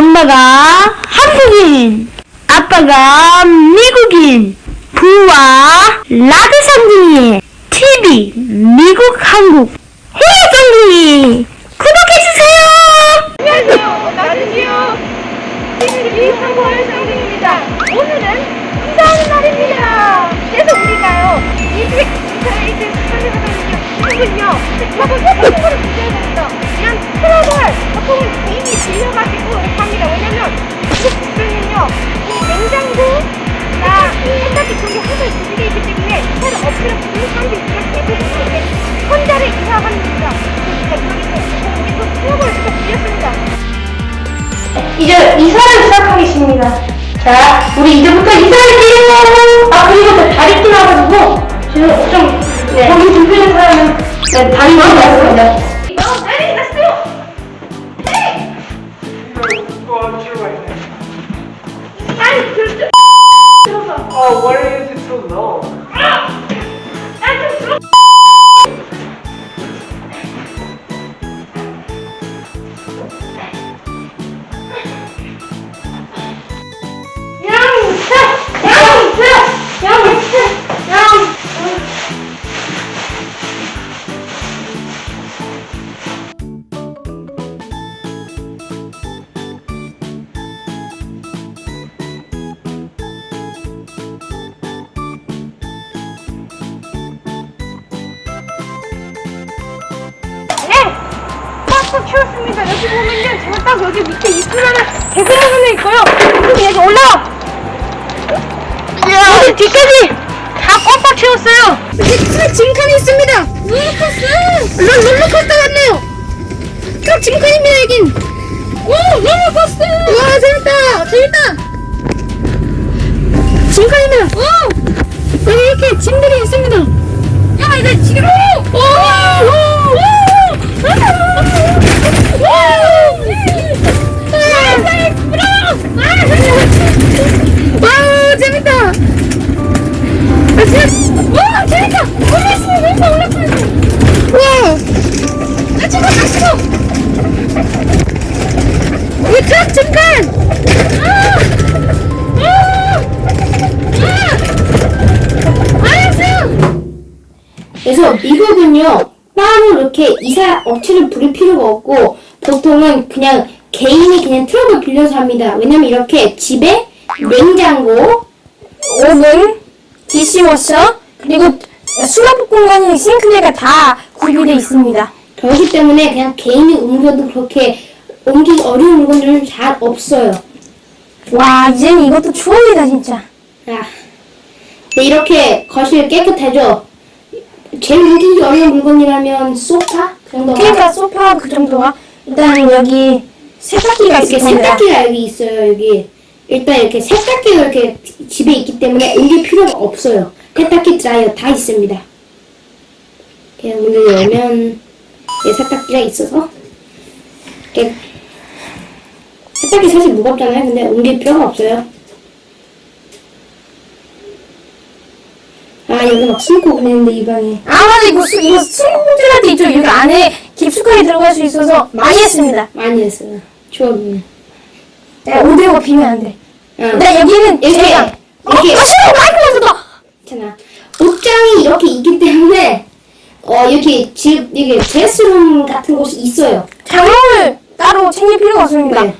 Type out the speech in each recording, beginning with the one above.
엄마가 한국인, 아빠가 미국인, 부와 라드 상둥이, TV, 미국, 한국, 해외 상둥이, 구독해주세요! 안녕하세요. 나는요. TVTV 한국어의 상승입니다. 오늘은 이사하는 날입니다. 그래서 우리가요. 이직 이사이드 상승하거든요. 이분요. 저거 예쁜 거를 드셔야 됩니다. 이런 트럭을 보 이제 이사를 시작하겠습니다. 자, 우리 이제부터 이사할게요. 아, 그리고 저 다리 끼나가지고, 지금 좀, 네. 거기 불편한 사람은, 네, 다리 나습니다 꽉꽉 채웠습니다. 여기 보면요. 제가 딱 여기 밑에 개구리 하나 있고요. 그리고 여기 올라와! 여기 뒤까지 다 꽉꽉 채웠어요. 여기 트럭 짐칸이 있습니다. 롤러코스터! 롤, 롤러코스터 같네요. 트럭 짐칸입니다, 여긴. 오, 롤러코스터! 와, 재밌다! 재밌다! 짐칸입니다. 오! 그래서 미국은요 따로 이렇게 이사 업체를 부릴 필요가 없고 보통은 그냥 개인이 그냥 트럭을 빌려서 합니다. 왜냐면 이렇게 집에 냉장고, 오븐, 디시워셔, 그리고 수납 공간이 싱크대가 다 구비되어 있습니다. 그렇기 때문에 그냥 개인이 옮겨도 그렇게 옮기기 어려운 물건들은 잘 없어요. 와, 이제는 이것도 추억이다, 진짜. 아, 네, 이렇게 거실 깨끗하죠? 제일 옮기기 어려운 물건이라면 소파? 그 정도가 그러니까 소파 그 정도가 일단 여기 세탁기가 이렇게 있습니다. 세탁기가 여기 있어요, 여기. 일단 이렇게 세탁기가 이렇게 집에 있기 때문에 옮길 필요가 없어요. 세탁기 드라이어 다 있습니다. 그냥 문을 열면 이 세탁기가 있어서 이렇게 세탁기 사실 무겁잖아요. 근데 옮길 필요가 없어요. 아 여기 막 숨고 그랬는데 이 방에 아 맞아 이거 수, 이거 때 있죠. 여기 안에 깊숙하게 들어갈 수 있어서 많이 했습니다. 많이 했어요. 추억이네. 야, 오대고 비면 안 돼. 응. 나 여기는 이렇게 제가 어, 이렇게 아 싫어 마이크 맞았다. 있잖아. 옷장이 이렇게 있기 때문에 어 이렇게 집 이게 드레스룸 같은 곳이 있어요. 장롱을 따로 챙길 필요가 없습니다. 네.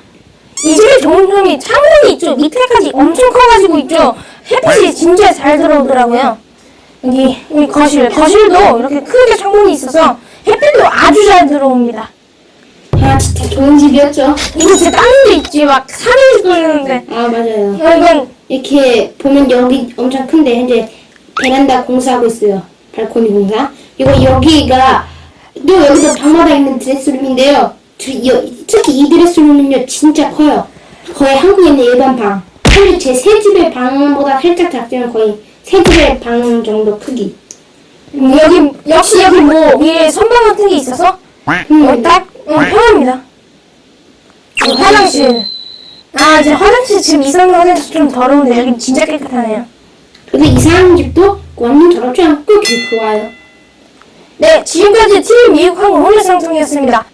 이 집의 좋은 점이 창문이 있죠. 밑에까지 엄청 커가지고 있죠. 햇빛이 진짜 잘 들어오더라고요. 여기, 여기 거실, 거실도 이렇게 크게 창문이 있어서 햇빛도 아주 잘 들어옵니다. 아 진짜 좋은 집이었죠. 이거 진짜 다른 데 있지. 막 산을 뚫는데. 아 맞아요. 이건 이렇게 보면 여기 엄청 큰데 현재 베란다 공사하고 있어요. 발코니 공사. 이거 여기가 또 여기도 방마다 있는 드레스룸인데요. 저- 이- 특히 이 드레스룸은요 진짜 커요. 거의 한국에 있는 일반 방. 사실 제 새 집의 방보다 살짝 작지만 거의 새 집의 방 정도 크기. 여기, 역시 여기 뭐 위에 선반 같은 게 있어서 어, 딱 어, 편합니다. 어, 화장실. 아, 이제 화장실 지금 이상한 화장실 좀 더러운데 여기 진짜 깨끗하네요. 근데 이사하는 집도 완전 더럽지 않고 되게 좋아요. 네, 지금까지 TV 미국 항공 홀레 상승이었습니다.